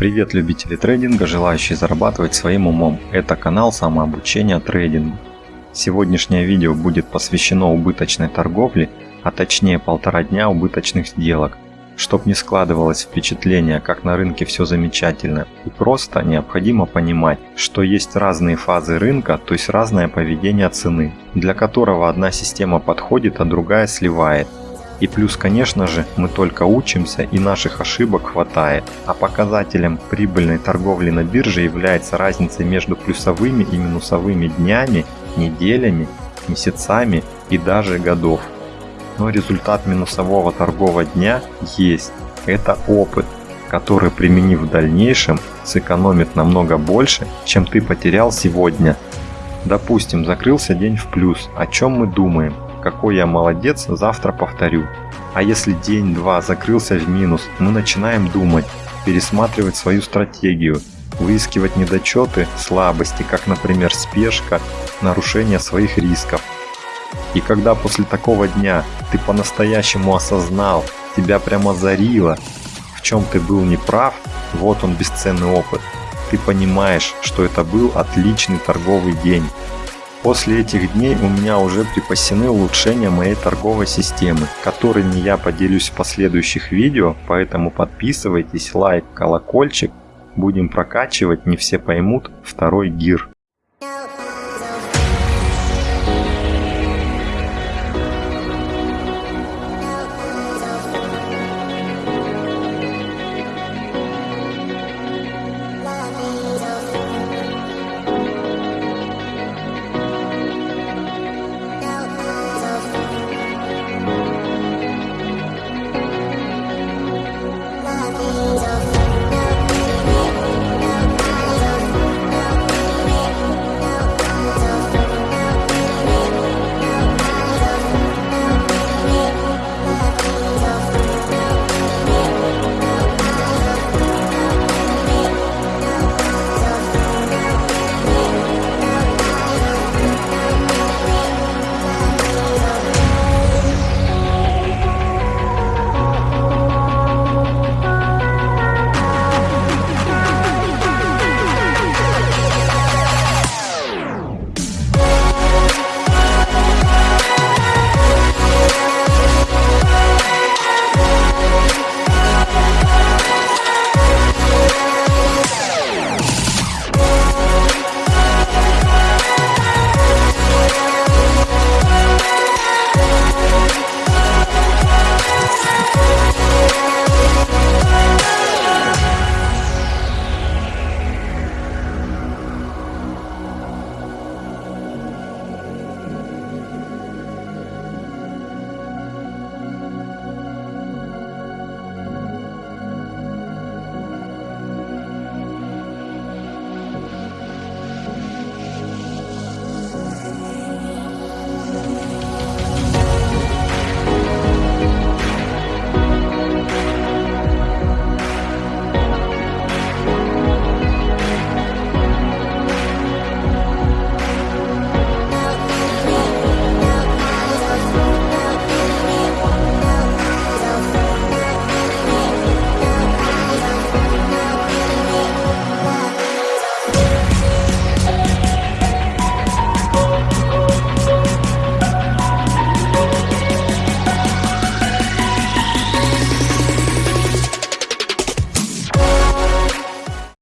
Привет любители трейдинга, желающие зарабатывать своим умом. Это канал самообучения трейдингу. Сегодняшнее видео будет посвящено убыточной торговле, а точнее полтора дня убыточных сделок. Чтоб не складывалось впечатление, как на рынке все замечательно и просто, необходимо понимать, что есть разные фазы рынка, то есть разное поведение цены, для которого одна система подходит, а другая сливает. И плюс, конечно же, мы только учимся и наших ошибок хватает. А показателем прибыльной торговли на бирже является разница между плюсовыми и минусовыми днями, неделями, месяцами и даже годов. Но результат минусового торгового дня есть. Это опыт, который применив в дальнейшем сэкономит намного больше, чем ты потерял сегодня. Допустим, закрылся день в плюс, о чем мы думаем? Какой я молодец, завтра повторю. А если день-два закрылся в минус, мы начинаем думать, пересматривать свою стратегию, выискивать недочеты, слабости, как, например, спешка, нарушение своих рисков. И когда после такого дня ты по-настоящему осознал, тебя прямо зарило, в чем ты был неправ, вот он бесценный опыт. Ты понимаешь, что это был отличный торговый день, После этих дней у меня уже припасены улучшения моей торговой системы, которыми я поделюсь в последующих видео, поэтому подписывайтесь, лайк, колокольчик. Будем прокачивать, не все поймут, второй гир.